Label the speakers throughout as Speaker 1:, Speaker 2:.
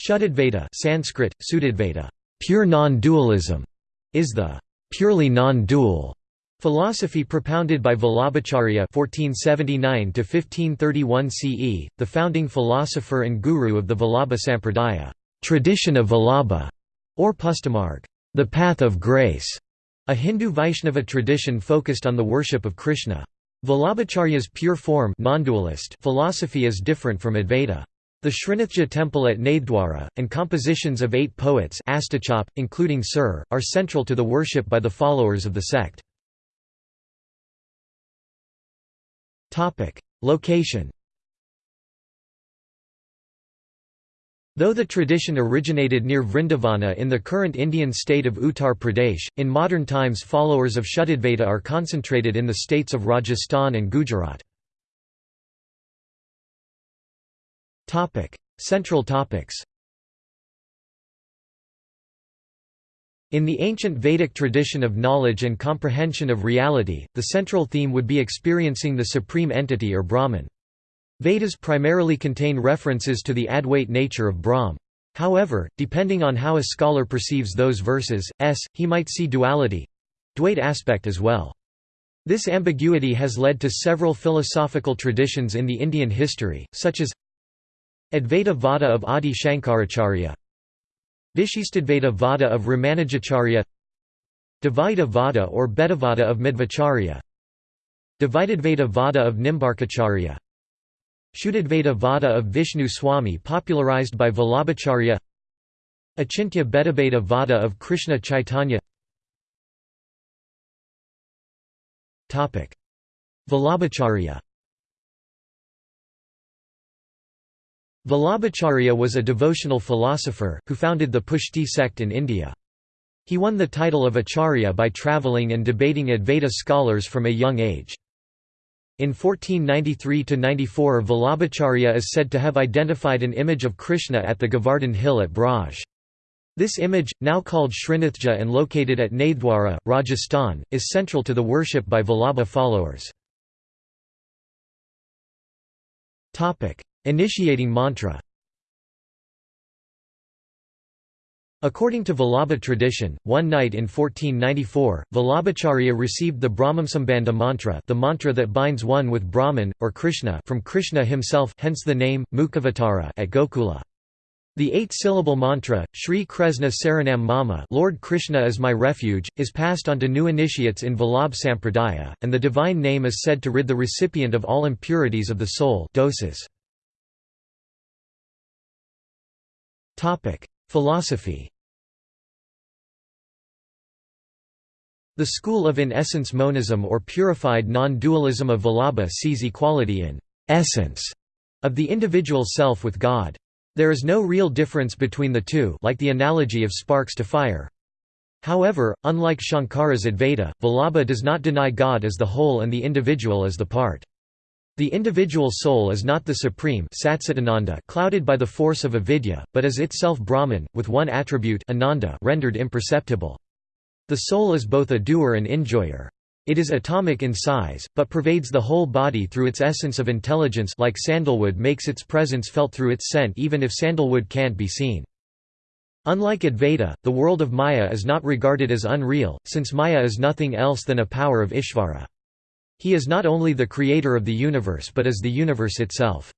Speaker 1: Shuddhadvaita Sanskrit, Sudadvaita, pure non-dualism, is the purely non-dual philosophy propounded by Vallabhacharya (1479–1531 CE), the founding philosopher and guru of the Vallabha Sampradaya, tradition of Vallabha, or Pushtimarg, the path of grace, a Hindu Vaishnava tradition focused on the worship of Krishna. Vallabhacharya's pure form philosophy is different from Advaita. The Srinathji temple at Nathdwara, and compositions of eight poets including Sir, are central to the worship by the followers of the sect. Location Though the tradition originated near Vrindavana in the current Indian state of Uttar Pradesh, in modern times followers of Shuddhadvaita are concentrated in the states of Rajasthan and Gujarat. Central topics In the ancient Vedic tradition of knowledge and comprehension of reality, the central theme would be experiencing the supreme entity or Brahman. Vedas primarily contain references to the Advait nature of Brahm. However, depending on how a scholar perceives those verses, s, he might see duality—Dvait aspect as well. This ambiguity has led to several philosophical traditions in the Indian history, such as Advaita Vada of Adi Shankaracharya. Vishistadvaita Vada of Ramanujacharya. Dvaita Vada or Bhedavada of Madhvacharya. Dvaitadvaita Vada of Nimbarkacharya. Shuddhadvaita Vada of Vishnu Swami popularized by Vallabhacharya. Achintya Bhedabheda Vada of Krishna Chaitanya. Vallabhacharya Vallabhacharya was a devotional philosopher, who founded the Pushti sect in India. He won the title of Acharya by travelling and debating Advaita scholars from a young age. In 1493–94 Vallabhacharya is said to have identified an image of Krishna at the Govardhan hill at Braj. This image, now called Srinathji and located at Nathdwara, Rajasthan, is central to the worship by Vallabha followers. Initiating mantra According to Vallabha tradition, one night in 1494, Vallabhacharya received the Brahmasambandha mantra the mantra that binds one with Brahman, or Krishna from Krishna himself hence the name, Mukhavatara at Gokula. The eight-syllable mantra, Sri Krishna Saranam Mama Lord Krishna is my refuge, is passed on to new initiates in Vallabh Sampradaya, and the divine name is said to rid the recipient of all impurities of the soul dosas. Philosophy The school of in-essence monism or purified non-dualism of Vallabha sees equality in essence of the individual self with God. There is no real difference between the two like the analogy of sparks to fire. However, unlike Shankara's Advaita, Vallabha does not deny God as the whole and the individual as the part. The individual soul is not the supreme clouded by the force of avidya, but is itself Brahman, with one attribute ananda rendered imperceptible. The soul is both a doer and enjoyer. It is atomic in size, but pervades the whole body through its essence of intelligence like sandalwood makes its presence felt through its scent even if sandalwood can't be seen. Unlike Advaita, the world of Maya is not regarded as unreal, since Maya is nothing else than a power of Ishvara. He is not only the creator of the universe but is the universe itself.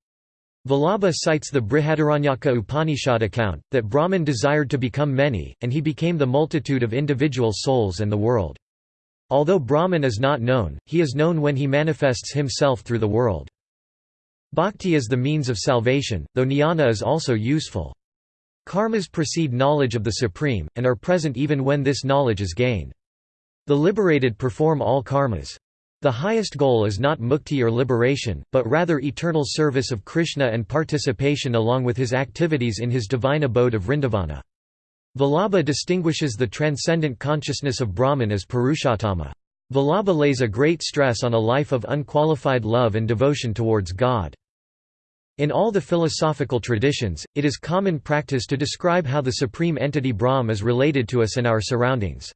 Speaker 1: Vallabha cites the Brihadaranyaka Upanishad account, that Brahman desired to become many, and he became the multitude of individual souls and the world. Although Brahman is not known, he is known when he manifests himself through the world. Bhakti is the means of salvation, though jnana is also useful. Karmas precede knowledge of the Supreme, and are present even when this knowledge is gained. The liberated perform all karmas. The highest goal is not mukti or liberation, but rather eternal service of Krishna and participation along with his activities in his divine abode of Vrindavana. Vallabha distinguishes the transcendent consciousness of Brahman as Purushottama. Vallabha lays a great stress on a life of unqualified love and devotion towards God. In all the philosophical traditions, it is common practice to describe how the supreme entity Brahm is related to us and our surroundings.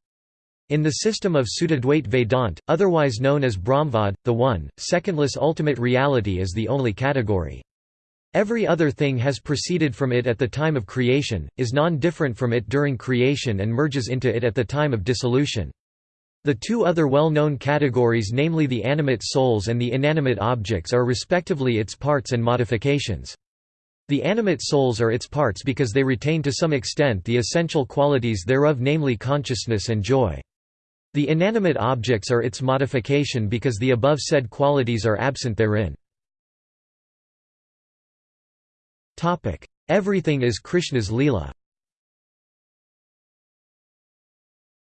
Speaker 1: In the system of Sudadvait Vedant, otherwise known as Brahmvad, the one, secondless ultimate reality is the only category. Every other thing has proceeded from it at the time of creation, is non-different from it during creation and merges into it at the time of dissolution. The two other well-known categories namely the animate souls and the inanimate objects are respectively its parts and modifications. The animate souls are its parts because they retain to some extent the essential qualities thereof namely consciousness and joy. The inanimate objects are its modification because the above said qualities are absent therein. Everything is Krishna's Leela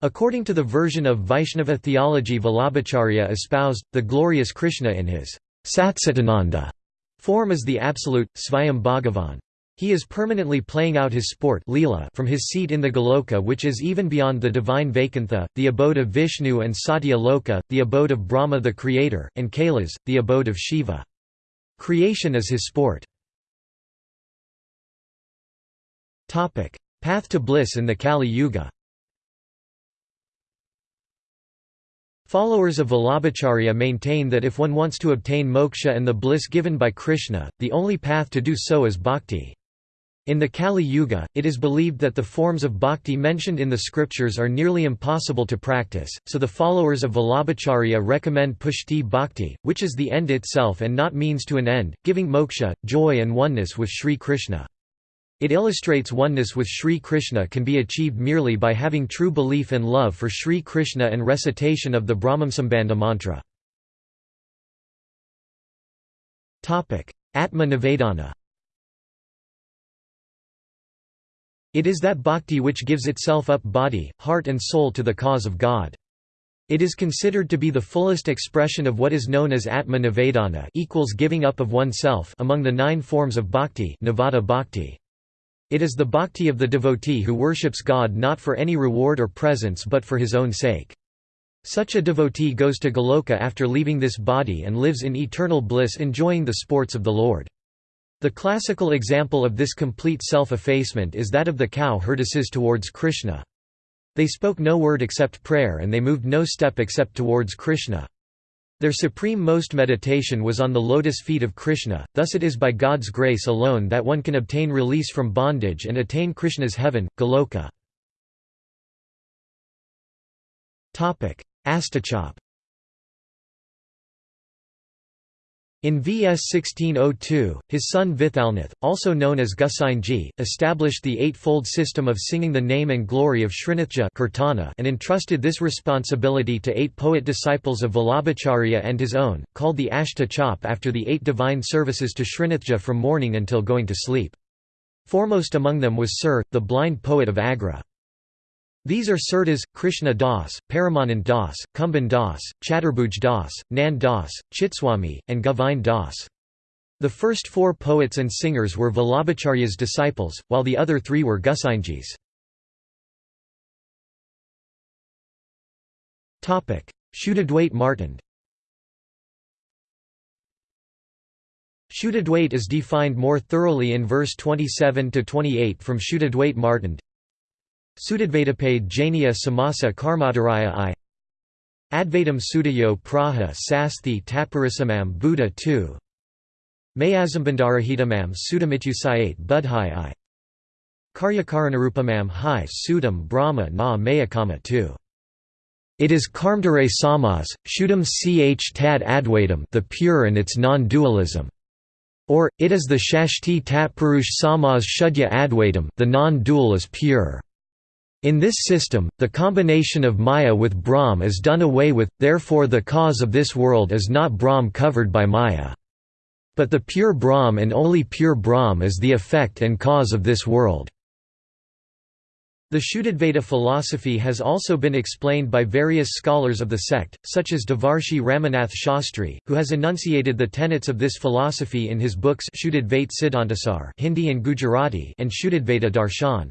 Speaker 1: According to the version of Vaishnava theology Vallabhacharya espoused, the glorious Krishna in his Satcitananda form is the absolute, Svayam Bhagavan. He is permanently playing out his sport from his seat in the Goloka which is even beyond the divine Vaikuntha, the abode of Vishnu and Satya Loka, the abode of Brahma the Creator, and Kailas, the abode of Shiva. Creation is his sport. Path to bliss in the Kali Yuga Followers of Vallabhacharya maintain that if one wants to obtain moksha and the bliss given by Krishna, the only path to do so is bhakti. In the Kali Yuga, it is believed that the forms of bhakti mentioned in the scriptures are nearly impossible to practice, so the followers of Vallabhacharya recommend pushti bhakti, which is the end itself and not means to an end, giving moksha, joy and oneness with Sri Krishna. It illustrates oneness with Sri Krishna can be achieved merely by having true belief and love for Sri Krishna and recitation of the Brahmasambandha mantra. Atma Nivedana It is that bhakti which gives itself up body, heart and soul to the cause of God. It is considered to be the fullest expression of what is known as Atma Nivedana equals giving up of oneself among the nine forms of bhakti, Nivada bhakti. It is the bhakti of the devotee who worships God not for any reward or presents but for his own sake. Such a devotee goes to Goloka after leaving this body and lives in eternal bliss enjoying the sports of the Lord. The classical example of this complete self-effacement is that of the cow herdises towards Krishna. They spoke no word except prayer and they moved no step except towards Krishna. Their supreme most meditation was on the lotus feet of Krishna, thus it is by God's grace alone that one can obtain release from bondage and attain Krishna's heaven, Goloka. Astachop In VS 1602, his son Vithalnath, also known as Gusainji, established the eightfold system of singing the name and glory of Srinathji and entrusted this responsibility to eight poet disciples of Vallabhacharya and his own, called the Ashta Chop after the eight divine services to Srinathji from morning until going to sleep. Foremost among them was Sir, the blind poet of Agra. These are Surdas, Krishna Das, Paramanand Das, Kumbhan Das, Chaturbhuj Das, Nand Das, Chitswami, and Govind Das. The first four poets and singers were Vallabhacharya's disciples, while the other three were Gosainji's. Shuddhadwait Martand Shuddhadwait is defined more thoroughly in verse 27–28 from Shuddhadwait Martand Sudadvaitapade Jainia Samasa Karmadaraya I Advaitam Sudayo Praha Sasthi Taparisamam Buddha 2 Mayazambandarahitamam Sudamityusayate Budhai I Karyakaranarupamam Hai Sudam Brahma Na Mayakama 2 it is Karmdare Samas, Shuddham ch tad advaitam the pure and its non-dualism. Or, it is the Shashti tat Purush Samas Shuddhya Advaitam the non-dual is pure. In this system, the combination of Maya with Brahm is done away with, therefore the cause of this world is not Brahm covered by Maya. But the pure Brahm and only pure Brahm is the effect and cause of this world. The Shuddhadvaita philosophy has also been explained by various scholars of the sect, such as Devarshi Ramanath Shastri, who has enunciated the tenets of this philosophy in his books Shuddhadvaita Siddhantasar Hindi and Gujarati and Shuddhadvaita Darshan.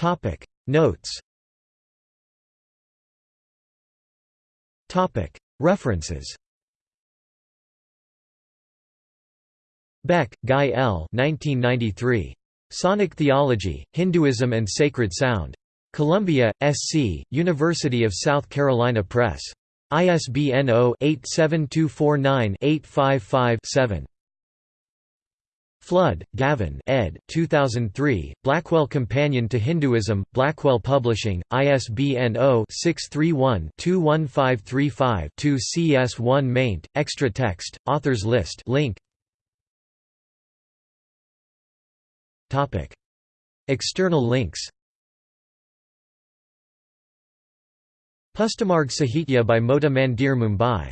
Speaker 1: Topic Notes Topic References Beck, Guy L. 1993. Sonic Theology, Hinduism and Sacred Sound. Columbia, S.C., University of South Carolina Press. ISBN 0-87249-855-7. Flood, Gavin ed. 2003, Blackwell Companion to Hinduism, Blackwell Publishing, ISBN 0-631-21535-2 CS1 maint, extra text, authors list link. External links Pushtimarg Sahitya by Mota Mandir Mumbai